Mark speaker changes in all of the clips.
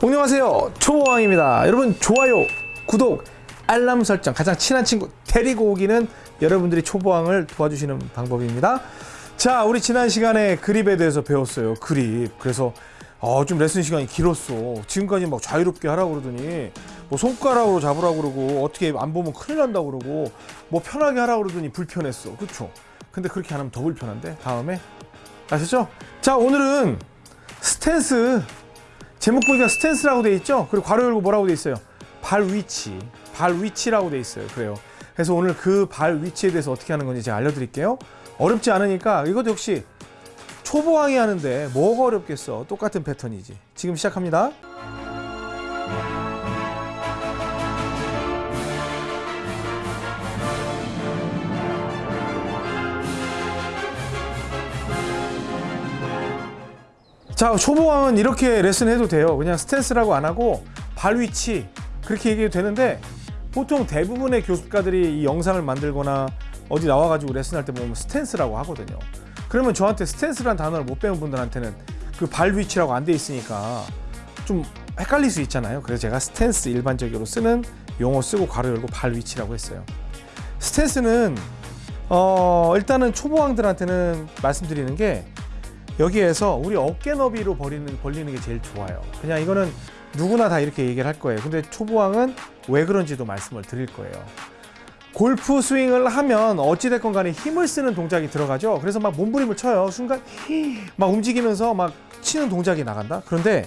Speaker 1: 안녕하세요. 초보왕입니다. 여러분 좋아요 구독 알람 설정 가장 친한 친구 데리고 오기는 여러분들이 초보왕을 도와주시는 방법입니다. 자 우리 지난 시간에 그립에 대해서 배웠어요 그립. 그래서 어, 좀 레슨 시간이 길었어. 지금까지 막 자유롭게 하라고 그러더니 뭐 손가락으로 잡으라고 그러고 어떻게 안 보면 큰일 난다고 그러고 뭐 편하게 하라고 그러더니 불편했어. 그쵸? 근데 그렇게 안 하면 더 불편한데? 다음에? 아셨죠? 자 오늘은 스탠스 제목 보니까 스탠스라고 돼 있죠? 그리고 괄호 열고 뭐라고 돼 있어요? 발 위치, 발 위치라고 돼 있어요. 그래요. 그래서 오늘 그 발 위치에 대해서 어떻게 하는 건지 제가 알려드릴게요. 어렵지 않으니까 이것도 역시 초보왕이 하는데 뭐가 어렵겠어? 똑같은 패턴이지. 지금 시작합니다. 자 초보왕은 이렇게 레슨 해도 돼요. 그냥 스탠스라고 안 하고 발 위치 그렇게 얘기해도 되는데 보통 대부분의 교습가들이 이 영상을 만들거나 어디 나와가지고 레슨할 때 보면 스탠스라고 하거든요. 그러면 저한테 스탠스라는 단어를 못 배운 분들한테는 그 발 위치라고 안 돼 있으니까 좀 헷갈릴 수 있잖아요. 그래서 제가 스탠스 일반적으로 쓰는 용어 쓰고 괄호 열고 발 위치라고 했어요. 스탠스는 어 일단은 초보왕들한테는 말씀드리는 게 여기에서 우리 어깨 너비로 벌리는, 벌리는 게 제일 좋아요. 그냥 이거는 누구나 다 이렇게 얘기를 할 거예요. 근데 초보왕은 왜 그런지도 말씀을 드릴 거예요. 골프 스윙을 하면 어찌됐건 간에 힘을 쓰는 동작이 들어가죠. 그래서 막 몸부림을 쳐요. 순간 막 움직이면서 막 치는 동작이 나간다? 그런데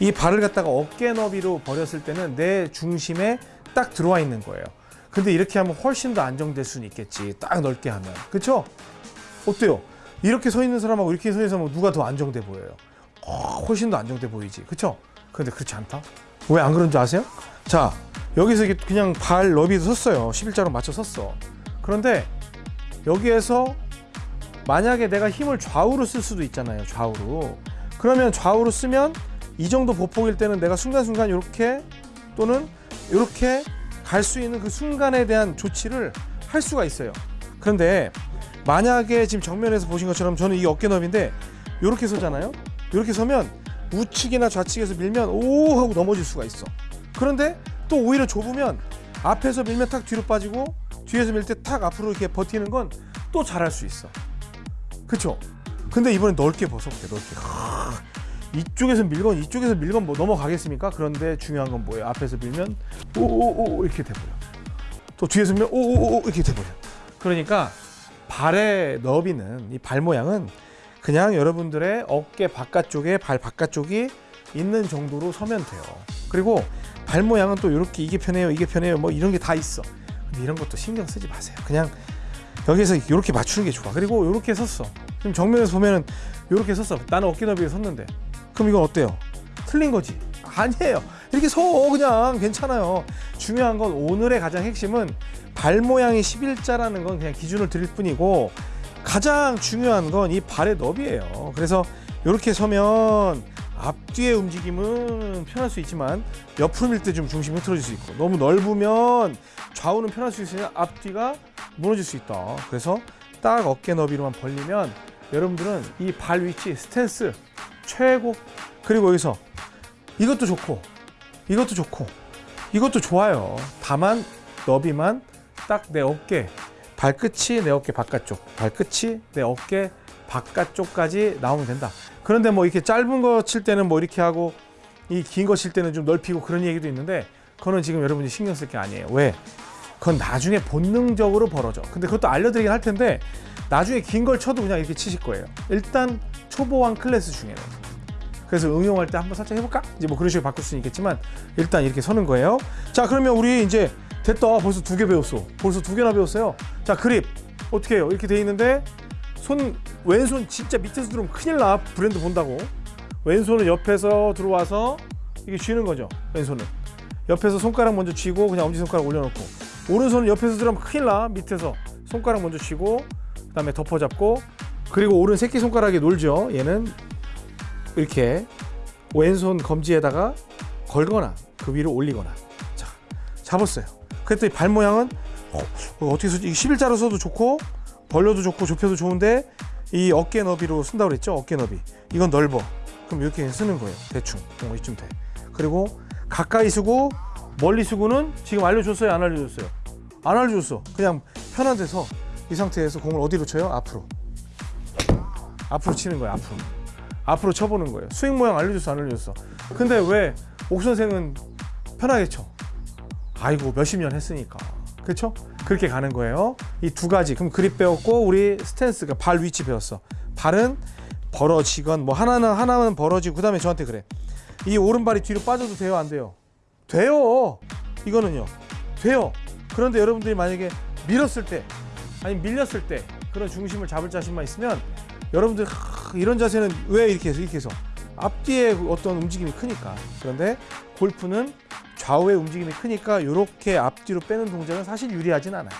Speaker 1: 이 발을 갖다가 어깨 너비로 버렸을 때는 내 중심에 딱 들어와 있는 거예요. 근데 이렇게 하면 훨씬 더 안정될 수는 있겠지. 딱 넓게 하면. 그쵸? 어때요? 이렇게 서 있는 사람하고 이렇게 서 사람하고 누가 더 안정돼 보여요? 어, 훨씬 더 안정돼 보이지 그쵸? 근데 그렇지 않다? 왜 안 그런 줄 아세요? 자 여기서 이게 그냥 발 너비도 섰어요 11자로 맞춰 섰어 그런데 여기에서 만약에 내가 힘을 좌우로 쓸 수도 있잖아요 좌우로 그러면 좌우로 쓰면 이 정도 보폭일 때는 내가 순간순간 이렇게 또는 이렇게 갈 수 있는 그 순간에 대한 조치를 할 수가 있어요 그런데 만약에 지금 정면에서 보신 것처럼 저는 이 어깨 너비인데 이렇게 서잖아요 이렇게 서면 우측이나 좌측에서 밀면 오 하고 넘어질 수가 있어 그런데 또 오히려 좁으면 앞에서 밀면 탁 뒤로 빠지고 뒤에서 밀 때 탁 앞으로 이렇게 버티는 건 또 잘할 수 있어 그쵸? 근데 이번엔 넓게 벗어볼게 넓게 이쪽에서 밀건 이쪽에서 밀건 뭐 넘어가겠습니까? 그런데 중요한 건 뭐예요? 앞에서 밀면 오오오 이렇게 돼버려 또 뒤에서 밀면 오오오 이렇게 돼버려 그러니까 발의 너비는 이 발 모양은 그냥 여러분들의 어깨 바깥쪽에 발 바깥쪽이 있는 정도로 서면 돼요. 그리고 발 모양은 또 이렇게 이게 편해요 이게 편해요 뭐 이런 게 다 있어. 근데 이런 것도 신경 쓰지 마세요. 그냥 여기서 이렇게 맞추는 게 좋아. 그리고 이렇게 섰어. 지금 정면에서 보면은 이렇게 섰어. 나는 어깨 너비에 섰는데. 그럼 이건 어때요? 틀린 거지 아니에요. 이렇게 서 그냥 괜찮아요. 중요한 건 오늘의 가장 핵심은 발 모양이 11자라는 건 그냥 기준을 드릴 뿐이고 가장 중요한 건 이 발의 너비예요. 그래서 이렇게 서면 앞뒤의 움직임은 편할 수 있지만 옆으로 밀 때 좀 중심이 흐트러질 수 있고 너무 넓으면 좌우는 편할 수 있으나 앞뒤가 무너질 수 있다. 그래서 딱 어깨 너비로만 벌리면 여러분들은 이 발 위치 스탠스 최고. 그리고 여기서 이것도 좋고 이것도 좋고 이것도 좋아요. 다만 너비만 딱 내 어깨 발끝이 내 어깨 바깥쪽 발끝이 내 어깨 바깥쪽까지 나오면 된다. 그런데 뭐 이렇게 짧은 거 칠 때는 뭐 이렇게 하고 이 긴 거 칠 때는 좀 넓히고 그런 얘기도 있는데 그거는 지금 여러분이 신경 쓸 게 아니에요. 왜? 그건 나중에 본능적으로 벌어져. 근데 그것도 알려드리긴 할 텐데 나중에 긴 걸 쳐도 그냥 이렇게 치실 거예요. 일단 초보왕 클래스 중에는 그래서 응용할 때 한번 살짝 해볼까? 이제 뭐 그런 식으로 바꿀 수는 있겠지만 일단 이렇게 서는 거예요. 자 그러면 우리 이제 됐다. 벌써 두 개 배웠어. 벌써 두 개나 배웠어요. 자 그립. 어떻게 해요? 이렇게 돼 있는데 손 왼손 진짜 밑에서 들어오면 큰일 나. 브랜드 본다고. 왼손은 옆에서 들어와서 이게 쥐는 거죠 왼손은 옆에서 손가락 먼저 쥐고 그냥 엄지손가락 올려놓고. 오른손은 옆에서 들어오면 큰일 나. 밑에서 손가락 먼저 쥐고 그 다음에 덮어잡고. 그리고 오른 새끼손가락에 놀죠 얘는 이렇게 왼손 검지에다가 걸거나 그 위로 올리거나. 자 잡았어요. 그랬더니 발 모양은 어, 어떻게 쓰지 11자로 써도 좋고 벌려도 좋고 좁혀도 좋은데 이 어깨 너비로 쓴다고 그랬죠? 어깨 너비. 이건 넓어. 그럼 이렇게 쓰는 거예요. 대충. 어, 이쯤 돼. 그리고 가까이 쓰고 멀리 쓰고는 지금 알려줬어요? 안 알려줬어요? 안 알려줬어. 그냥 편한 데서 이 상태에서 공을 어디로 쳐요? 앞으로. 앞으로 치는 거예요 앞으로 앞으로 쳐보는 거예요. 스윙 모양 알려줬어 안 알려줬어. 근데 왜 옥 선생은 편하게 쳐? 아이고 몇십 년 했으니까. 그렇죠 그렇게 가는 거예요. 이 두 가지. 그럼 그립 배웠고 우리 스탠스가 발 위치 배웠어. 발은 벌어지건 뭐 하나는 하나는 벌어지고 그 다음에 저한테 그래. 이 오른발이 뒤로 빠져도 돼요 안 돼요? 돼요! 이거는요. 돼요. 그런데 여러분들이 만약에 밀었을 때 아니 밀렸을 때 그런 중심을 잡을 자신만 있으면 여러분들 하, 이런 자세는 왜 이렇게 해서 이렇게 해서? 앞뒤에 어떤 움직임이 크니까. 그런데 골프는 좌우의 움직임이 크니까 이렇게 앞뒤로 빼는 동작은 사실 유리하진 않아요.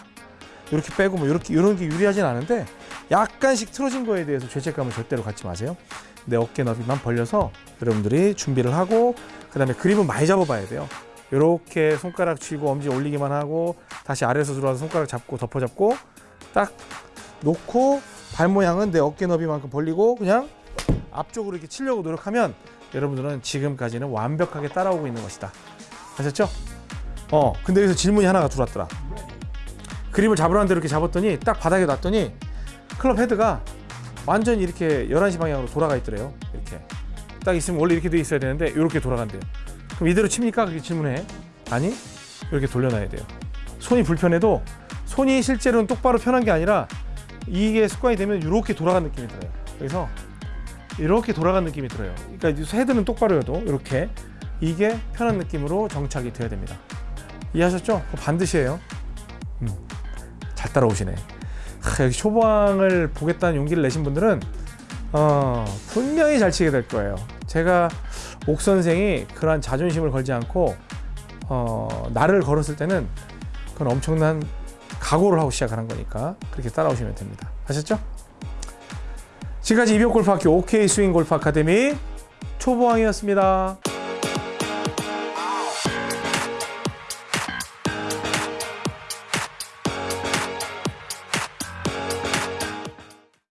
Speaker 1: 이렇게 빼고 뭐 이렇게 이런 게 유리하진 않은데 약간씩 틀어진 거에 대해서 죄책감을 절대로 갖지 마세요. 내 어깨 너비만 벌려서 여러분들이 준비를 하고 그 다음에 그립은 많이 잡아봐야 돼요. 이렇게 손가락 쥐고 엄지 올리기만 하고 다시 아래에서 들어와서 손가락 잡고 덮어 잡고 딱 놓고 발 모양은 내 어깨 너비만큼 벌리고 그냥 앞쪽으로 이렇게 치려고 노력하면 여러분들은 지금까지는 완벽하게 따라오고 있는 것이다. 아셨죠? 어 근데 여기서 질문이 하나가 들어왔더라. 그립을 잡으라는 대로 이렇게 잡았더니 딱 바닥에 놨더니 클럽 헤드가 완전히 이렇게 11시 방향으로 돌아가 있더래요. 이렇게. 딱 있으면 원래 이렇게 돼 있어야 되는데 이렇게 돌아간대요. 그럼 이대로 칩니까? 그렇게 질문해. 아니 이렇게 돌려놔야 돼요. 손이 불편해도 손이 실제로는 똑바로 편한 게 아니라 이게 습관이 되면 이렇게 돌아가는 느낌이 들어요. 그래서 이렇게 돌아가는 느낌이 들어요. 그러니까 헤드는 똑바로여도 이렇게. 이게 편한 느낌으로 정착이 돼야 됩니다. 이해하셨죠? 반드시 해요. 음, 잘 따라오시네. 하, 여기 초보왕을 보겠다는 용기를 내신 분들은 어, 분명히 잘 치게 될 거예요. 제가 옥 선생이 그러한 자존심을 걸지 않고 어, 나를 걸었을 때는 그건 엄청난 각오를 하고 시작하는 거니까 그렇게 따라오시면 됩니다 아셨죠? 지금까지 이병골프학교 OK 스윙 골프 아카데미 초보왕이었습니다